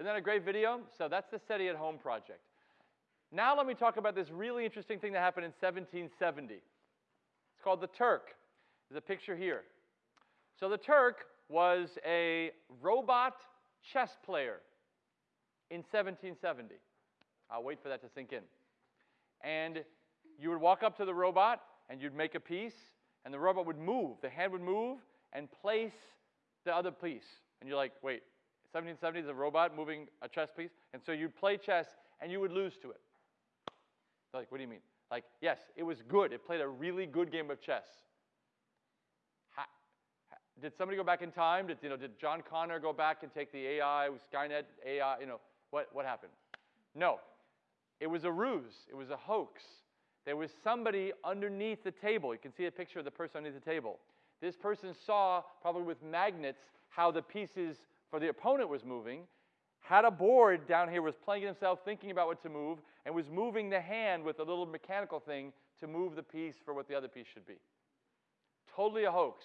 Isn't that a great video? So that's the SETI at Home project. Now let me talk about this really interesting thing that happened in 1770. It's called the Turk. There's a picture here. So the Turk was a robot chess player in 1770. I'll wait for that to sink in. And you would walk up to the robot and you'd make a piece, and the robot would move. The hand would move and place the other piece. And you're like, wait, 1770 is a robot moving a chess piece? And so you'd play chess and you would lose to it. Like, what do you mean? Like, yes, it was good. It played a really good game of chess. Ha, did somebody go back in time? Did, you know, did John Connor go back and take the AI, Skynet AI, you know, what, what happened? No. It was a ruse. It was a hoax. There was somebody underneath the table. You can see a picture of the person underneath the table. This person saw, probably with magnets, how the pieces for the opponent was moving, had a board down here, was playing himself, thinking about what to move, and was moving the hand with a little mechanical thing to move the piece for what the other piece should be. Totally a hoax.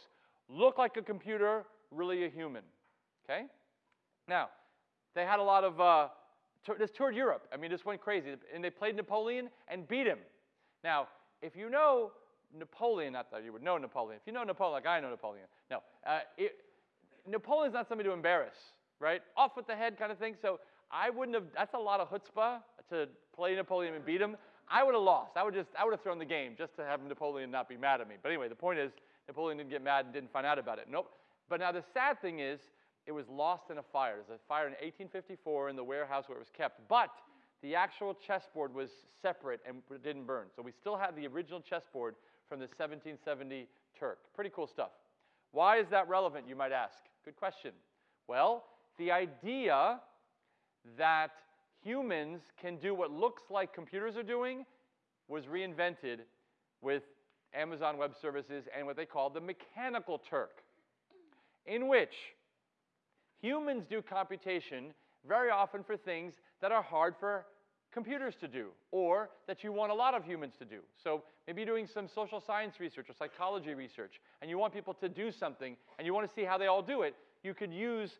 Looked like a computer, really a human. Okay? Now, they had a lot of, uh, this toured Europe. I mean, this went crazy. And they played Napoleon and beat him. Now, if you know Napoleon, not that you would know Napoleon, if you know Napoleon like I know Napoleon, no, uh, it, Napoleon's not somebody to embarrass, right? Off with the head kind of thing. So I wouldn't have, that's a lot of chutzpah to play Napoleon and beat him. I would have lost. I would just, I would have thrown the game just to have Napoleon not be mad at me. But anyway, the point is, Napoleon didn't get mad and didn't find out about it. Nope. But now the sad thing is, it was lost in a fire. There's a fire in 1854 in the warehouse where it was kept. But the actual chessboard was separate and didn't burn. So we still have the original chessboard from the 1770 Turk. Pretty cool stuff. Why is that relevant, you might ask? Good question. Well, the idea that humans can do what looks like computers are doing was reinvented with Amazon Web Services and what they call the mechanical Turk, in which humans do computation very often for things that are hard for computers to do or that you want a lot of humans to do. So maybe you're doing some social science research or psychology research and you want people to do something and you want to see how they all do it. You could use,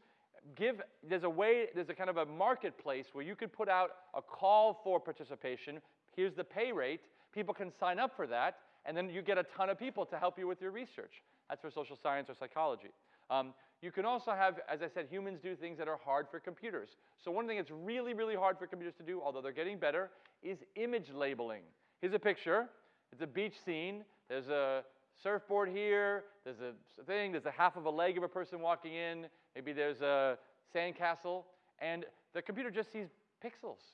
give, there's a way, there's a kind of a marketplace where you could put out a call for participation. Here's the pay rate. People can sign up for that and then you get a ton of people to help you with your research. That's for social science or psychology. Um, you can also have, as I said, humans do things that are hard for computers. So one thing that's really, really hard for computers to do, although they're getting better, is image labeling. Here's a picture. It's a beach scene. There's a surfboard here. There's a thing. There's a half of a leg of a person walking in. Maybe there's a sandcastle. And the computer just sees pixels.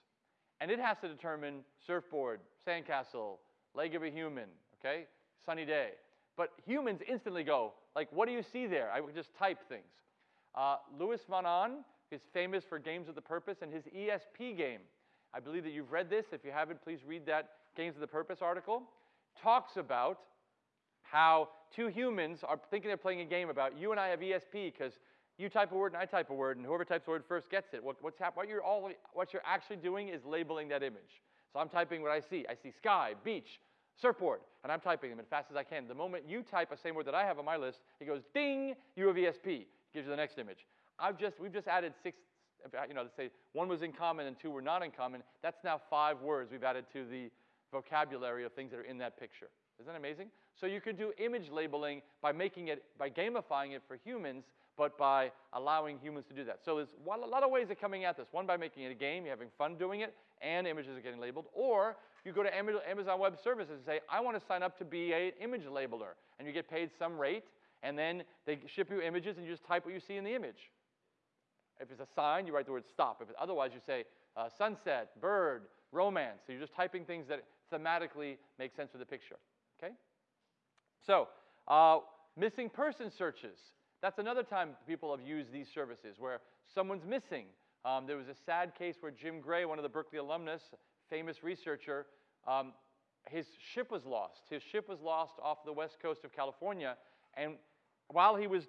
And it has to determine surfboard, sandcastle, leg of a human, okay? Sunny day. But humans instantly go, like, what do you see there? I would just type things. Uh, Louis von Ahn is famous for Games with the Purpose and his ESP game. I believe that you've read this. If you haven't, please read that Games with the Purpose article. Talks about how two humans are thinking they're playing a game about you and I have ESP because you type a word and I type a word, and whoever types the word first gets it. What, what's hap- what, you're all, what you're actually doing is labeling that image. So I'm typing what I see. I see sky, beach, surfboard, and I'm typing them as fast as I can. The moment you type the same word that I have on my list, it goes ding, you have ESP. Gives you the next image. I've just, we've just added six, uh, you know, let's say one was in common and two were not in common. That's now five words we've added to the vocabulary of things that are in that picture. Isn't that amazing? So you can do image labeling by making it, by gamifying it for humans, but by allowing humans to do that. So there's a lot of ways of coming at this. One, by making it a game, you're having fun doing it, and images are getting labeled. Or you go to Amazon Web Services and say, I want to sign up to be an image labeler. And you get paid some rate, and then they ship you images, and you just type what you see in the image. If it's a sign, you write the word stop. If it, otherwise, you say uh, sunset, bird, romance. So you're just typing things that thematically make sense with the picture. Okay? So, uh, missing person searches. That's another time people have used these services where someone's missing. Um, there was a sad case where Jim Gray, one of the Berkeley alumnus, famous researcher, um, his ship was lost. His ship was lost off the west coast of California, and while he was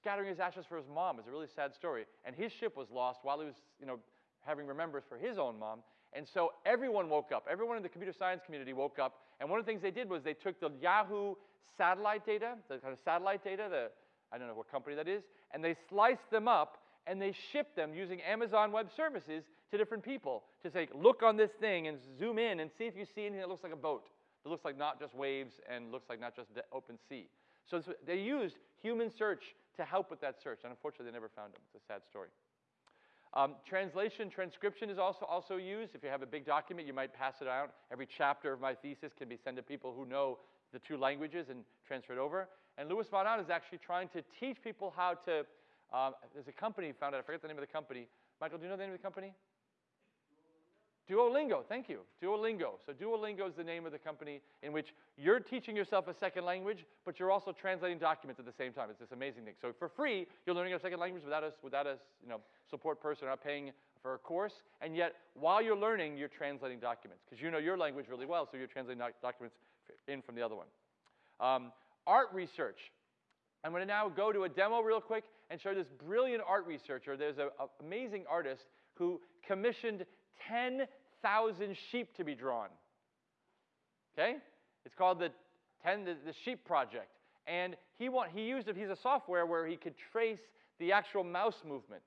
scattering his ashes for his mom, it's a really sad story. And his ship was lost while he was, you know, having remembrance for his own mom. And so everyone woke up. Everyone in the computer science community woke up. And one of the things they did was they took the Yahoo satellite data, the kind of satellite data, the I don't know what company that is, and they sliced them up and they ship them using Amazon Web Services to different people to say, look on this thing and zoom in and see if you see anything that looks like a boat. That looks like not just waves and looks like not just open sea. So they used human search to help with that search, and unfortunately, they never found them. It's a sad story. Um, translation, transcription is also, also used. If you have a big document, you might pass it out. Every chapter of my thesis can be sent to people who know the two languages and transfer it over. And Louis von is actually trying to teach people how to, um, there's a company founded, I forget the name of the company. Michael, do you know the name of the company? Duolingo, thank you. Duolingo. So Duolingo is the name of the company in which you're teaching yourself a second language, but you're also translating documents at the same time. It's this amazing thing. So for free, you're learning a second language without a, without a you know, support person, not paying for a course, and yet while you're learning, you're translating documents because you know your language really well, so you're translating doc documents in from the other one. Um, art research. I'm going to now go to a demo real quick and show this brilliant art researcher. There's an amazing artist who commissioned 10,000 sheep to be drawn. Okay? It's called the 10 the, the Sheep Project. And he want, he used it, he's a software where he could trace the actual mouse movement.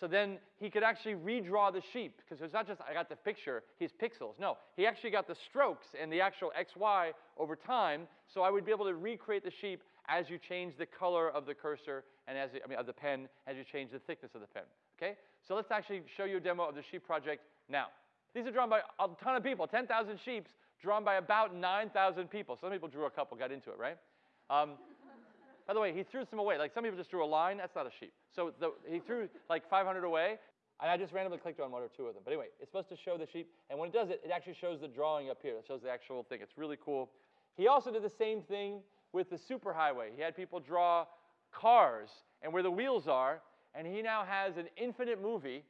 So then he could actually redraw the sheep because it's not just I got the picture, his pixels. No, he actually got the strokes and the actual XY over time. So I would be able to recreate the sheep as you change the color of the cursor and as I mean of the pen as you change the thickness of the pen. Okay? So let's actually show you a demo of the sheep project now. These are drawn by a ton of people, 10,000 sheep drawn by about 9,000 people. Some people drew a couple, got into it, right? Um, by the way, he threw some away. Like some people just drew a line. That's not a sheep. So the, he threw like 500 away, and I just randomly clicked on one or two of them. But anyway, it's supposed to show the sheep, and when it does it, it actually shows the drawing up here. It shows the actual thing. It's really cool. He also did the same thing with the superhighway. He had people draw cars and where the wheels are, and he now has an infinite movie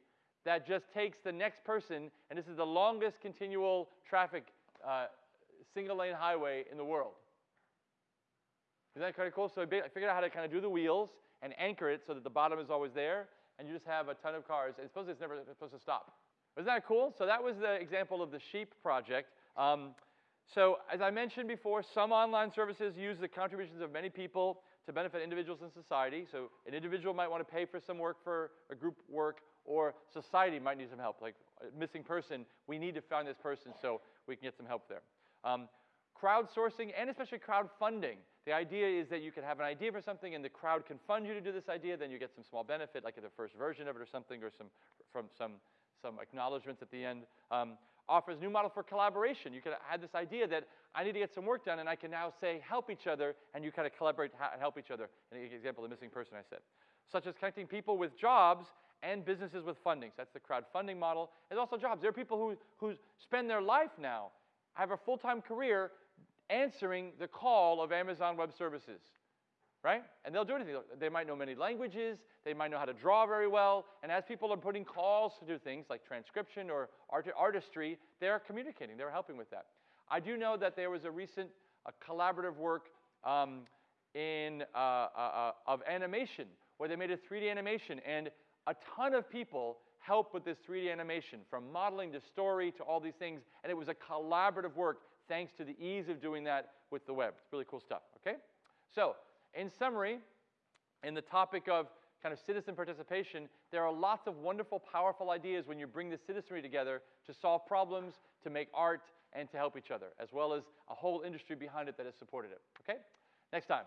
that just takes the next person, and this is the longest continual traffic uh, single lane highway in the world. Isn't that kind of cool? So I figured out how to kind of do the wheels and anchor it so that the bottom is always there, and you just have a ton of cars. And supposed it's never supposed to stop. Isn't that cool? So that was the example of the sheep project. Um, so as I mentioned before, some online services use the contributions of many people to benefit individuals in society. So an individual might want to pay for some work for a group work, or society might need some help. Like missing person, we need to find this person so we can get some help there. Um, crowdsourcing and especially crowdfunding. The idea is that you can have an idea for something and the crowd can fund you to do this idea, then you get some small benefit, like the first version of it or something, or some, from some, some acknowledgments at the end. Um, offers new model for collaboration. You could have this idea that I need to get some work done, and I can now say help each other, and you kind of collaborate and help each other. An example, the missing person I said. Such as connecting people with jobs and businesses with funding. So that's the crowdfunding model. There's also jobs. There are people who, who spend their life now, have a full-time career answering the call of Amazon Web Services, right? And they'll do anything. They might know many languages, they might know how to draw very well, and as people are putting calls to do things like transcription or art artistry, they're communicating, they're helping with that. I do know that there was a recent collaborative work um, in, uh, uh, uh, of animation where they made a 3D animation, and a ton of people helped with this 3D animation, from modeling to story to all these things, and it was a collaborative work thanks to the ease of doing that with the web. It's really cool stuff, okay? So, in summary, in the topic of kind of citizen participation, there are lots of wonderful, powerful ideas when you bring the citizenry together to solve problems, to make art, and to help each other, as well as a whole industry behind it that has supported it, okay? Next time.